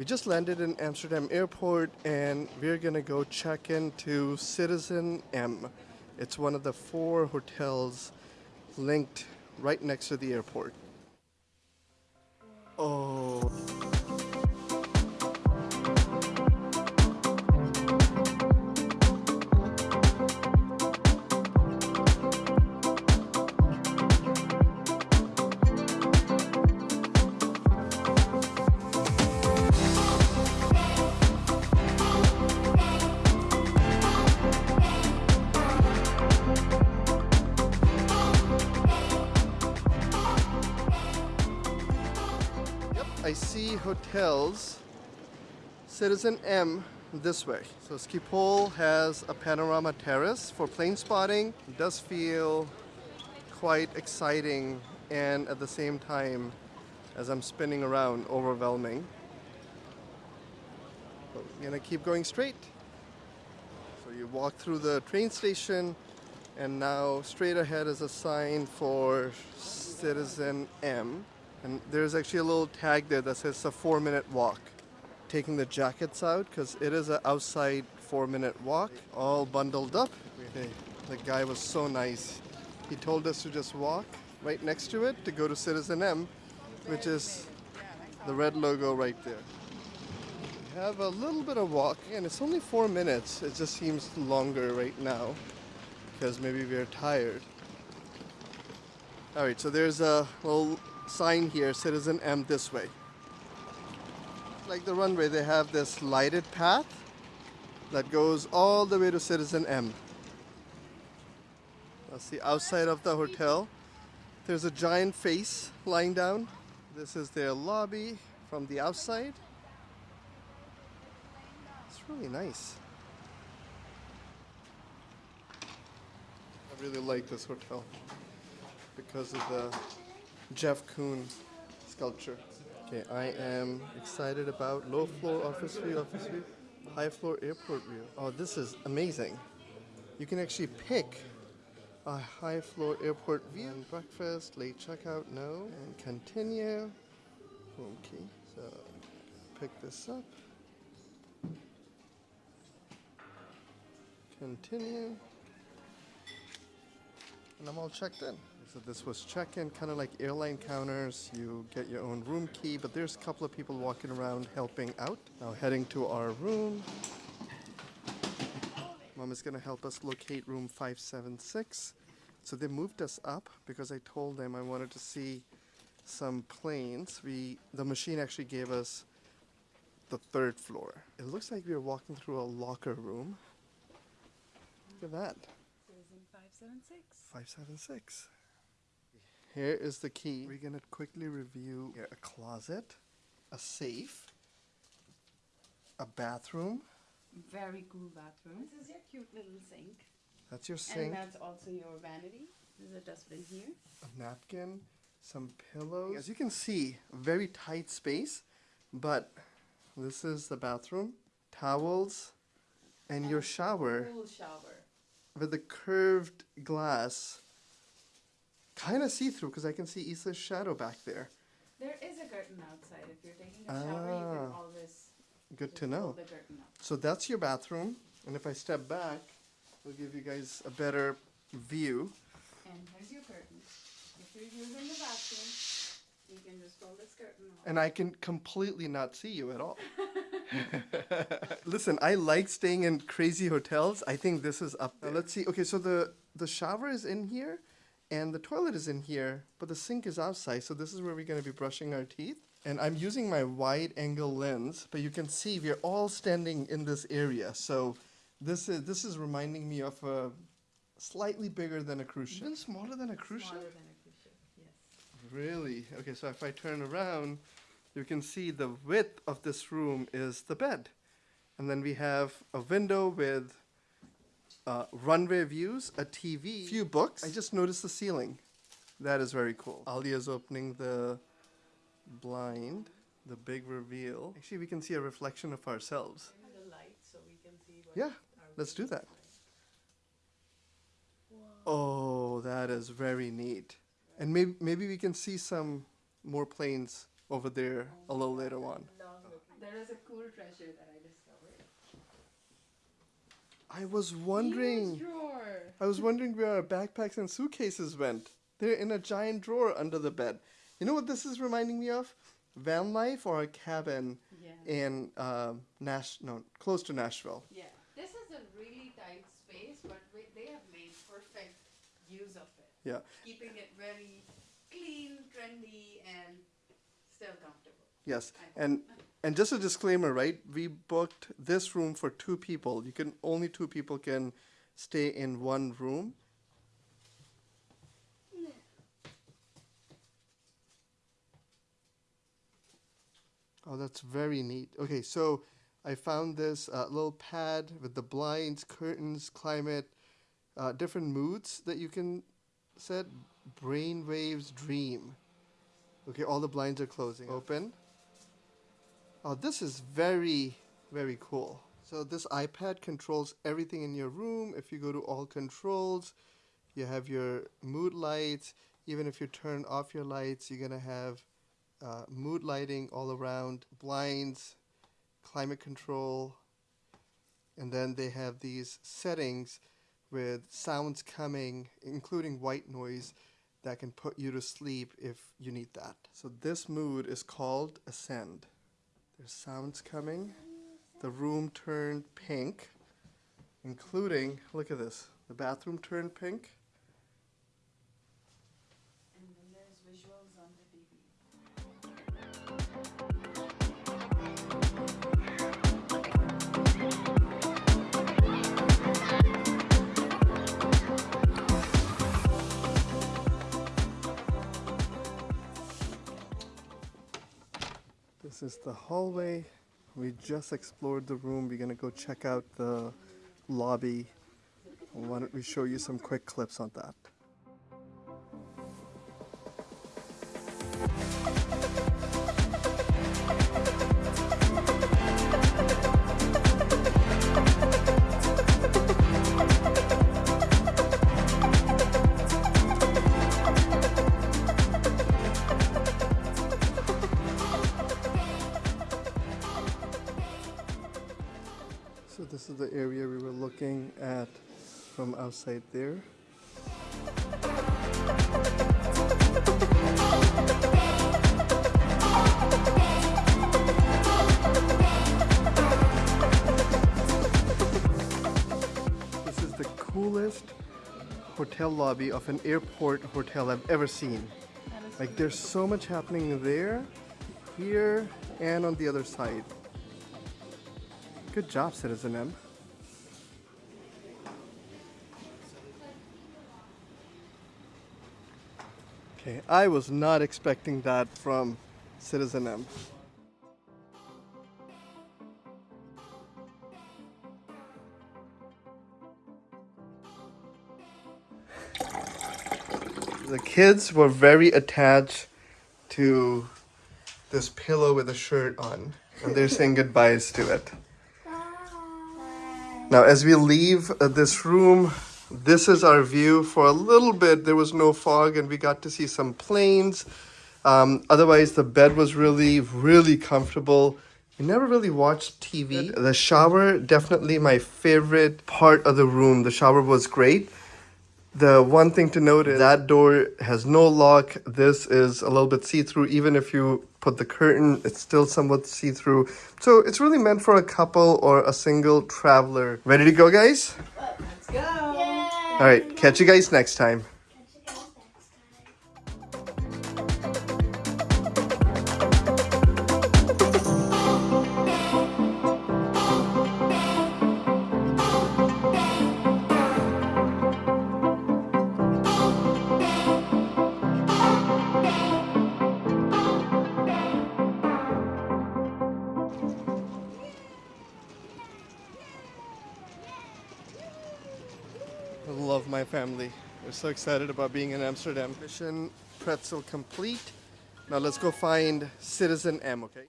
We just landed in Amsterdam airport and we're gonna go check into Citizen M. It's one of the four hotels linked right next to the airport. Oh. I see hotels. Citizen M this way. So Schiphol has a panorama terrace for plane spotting. It does feel quite exciting and at the same time, as I'm spinning around, overwhelming. But we're gonna keep going straight. So you walk through the train station and now straight ahead is a sign for Citizen M. And there's actually a little tag there that says a four minute walk. Taking the jackets out because it is an outside four minute walk, all bundled up. Okay, the guy was so nice. He told us to just walk right next to it to go to Citizen M, which is the red logo right there. We have a little bit of walk and it's only four minutes. It just seems longer right now because maybe we're tired. All right, so there's a little sign here, Citizen M this way. Like the runway, they have this lighted path that goes all the way to Citizen M. That's the outside of the hotel. There's a giant face lying down. This is their lobby from the outside. It's really nice. I really like this hotel because of the Jeff Koons sculpture. Okay, I am excited about low floor office view, office view, high floor airport view. Oh, this is amazing. You can actually pick a high floor airport view. And breakfast, late checkout, no. And continue. Okay, so pick this up. Continue. And I'm all checked in. So this was check-in, kind of like airline counters. You get your own room key, but there's a couple of people walking around helping out. Now heading to our room. Mom is gonna help us locate room 576. So they moved us up because I told them I wanted to see some planes. We the machine actually gave us the third floor. It looks like we are walking through a locker room. Look at that. Citizen 576. 576. Here is the key. We're gonna quickly review here, a closet, a safe, a bathroom. Very cool bathroom. This is your cute little sink. That's your sink. And that's also your vanity. There's a dustbin here. a napkin, some pillows. As you can see, very tight space, but this is the bathroom, towels, and your shower Full shower. with the curved glass. Kind of see through because I can see Issa's shadow back there. There is a curtain outside. If you're taking a shower, you can Ah. always Good to know. So that's your bathroom, and if I step back, we'll give you guys a better view. And here's your curtain. If you're using the bathroom, you can just pull this curtain off. And I can completely not see you at all. Listen, I like staying in crazy hotels. I think this is up there. let's see. Okay, so the the shower is in here, and the toilet is in here, but the sink is outside. So this is where we're gonna be brushing our teeth. And I'm using my wide angle lens, but you can see we're all standing in this area. So this is this is reminding me of a slightly bigger than a cruise ship. Even smaller than a cruise Smaller ship. than a cruise ship. Yes. Really? Okay, so if I turn around, you can see the width of this room is the bed. And then we have a window with uh, runway views, a TV, few books. I just noticed the ceiling. That is very cool. Alia's opening the blind, the big reveal. Actually, we can see a reflection of ourselves. The light so we can see what Yeah, let's do that. looks. Oh, that is very neat. And maybe maybe we can see some more planes over there a little later on. There is a cool treasure that I discovered. I was wondering. I was wondering where our backpacks and suitcases went. They're in a giant drawer under the bed. You know what this is reminding me of? Van life or a cabin Yeah. in um, Nash, no, close to Nashville. Yeah. This is a really tight space, but we, they have made perfect use of it. Yeah. Keeping it very clean, trendy, and still comfortable. Yes, and and just a disclaimer, right? We booked this room for two people. You can only two people can stay in one room. Oh, that's very neat. Okay, so I found this uh, little pad with the blinds, curtains, climate, uh, different moods that you can set. Brainwaves dream. Okay, all the blinds are closing. Open. Oh, this is very, very cool. So this iPad controls everything in your room. If you go to all controls, you have your mood lights. Even if you turn off your lights, you're gonna have uh, mood lighting all around, blinds, climate control, and then they have these settings with sounds coming, including white noise, that can put you to sleep if you need that. So this mood is called Ascend. There's sounds coming. The room turned pink, including, look at this, the bathroom turned pink. This is the hallway. We just explored the room. We're gonna go check out the lobby. Why don't we show you some quick clips on that? This is the area we were looking at from outside there. This is the coolest hotel lobby of an airport hotel I've ever seen. Like there's so much happening there, here, and on the other side. Good job, Citizen M. Okay, I was not expecting that from Citizen M. The kids were very attached to this pillow with a shirt on, and they're saying goodbyes to it. Now, as we leave uh, this room, this is our view. For a little bit, there was no fog, and we got to see some planes. Um, otherwise, the bed was really, really comfortable. We never really watched TV. The shower, definitely my favorite part of the room. The shower was great. The one thing to note is that door has no lock. This is a little bit see-through. Even if you put the curtain, it's still somewhat see-through. So it's really meant for a couple or a single traveler. Ready to go, guys? Let's go. All right, catch you guys next time. Love my family. We're so excited about being in Amsterdam. Mission pretzel complete. Now let's go find Citizen M, okay?